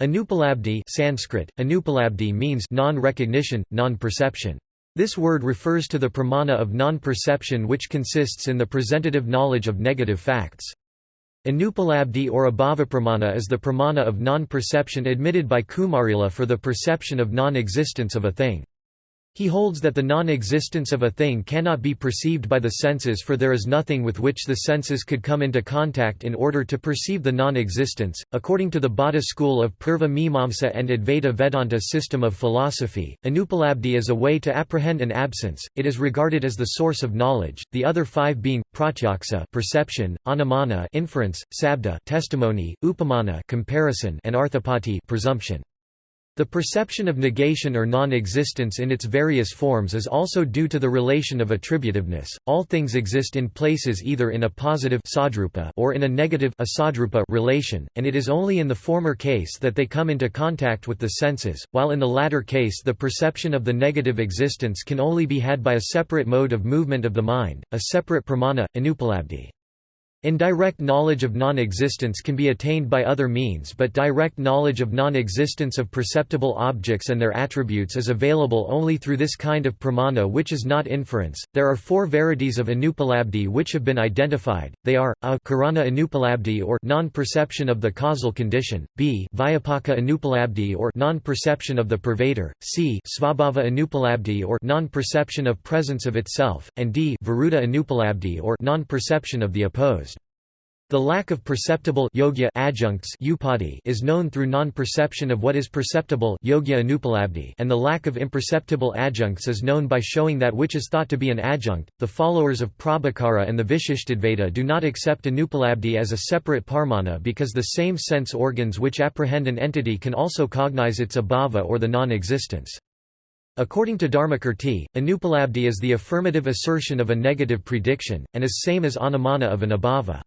Anupalabdhi Sanskrit, Anupalabdhi means non-recognition, non-perception. This word refers to the pramana of non-perception which consists in the presentative knowledge of negative facts. Anupalabdhi or abhavapramana is the pramana of non-perception admitted by Kumarila for the perception of non-existence of a thing. He holds that the non-existence of a thing cannot be perceived by the senses for there is nothing with which the senses could come into contact in order to perceive the non-existence. According to the Bhatta school of Purva Mimamsa and Advaita Vedanta system of philosophy, Anupalabdhi is a way to apprehend an absence. It is regarded as the source of knowledge, the other five being pratyaksa perception, anumana inference, sabda testimony, upamana comparison, and arthapati presumption. The perception of negation or non-existence in its various forms is also due to the relation of attributiveness. All things exist in places either in a positive or in a negative relation, and it is only in the former case that they come into contact with the senses, while in the latter case the perception of the negative existence can only be had by a separate mode of movement of the mind, a separate pramana, anupalabdhi. Indirect knowledge of non-existence can be attained by other means but direct knowledge of non-existence of perceptible objects and their attributes is available only through this kind of pramana which is not inference. There are four varieties of anupalabdhi which have been identified. They are a karana anupalabdhi or non-perception of the causal condition, b vyapaka anupalabdhi or non-perception of the pervader, c svabhava anupalabdhi or non-perception of presence of itself, and d viruddha anupalabdhi or non-perception of the opposed. The lack of perceptible yogya adjuncts is known through non-perception of what is perceptible yogya and the lack of imperceptible adjuncts is known by showing that which is thought to be an adjunct. The followers of Prabhakara and the Vishishtadvaita do not accept anupalabdhi as a separate pramana because the same sense organs which apprehend an entity can also cognize its abhava or the non-existence. According to Dharmakirti, anupalabdhi is the affirmative assertion of a negative prediction, and is same as anumana of an abhava.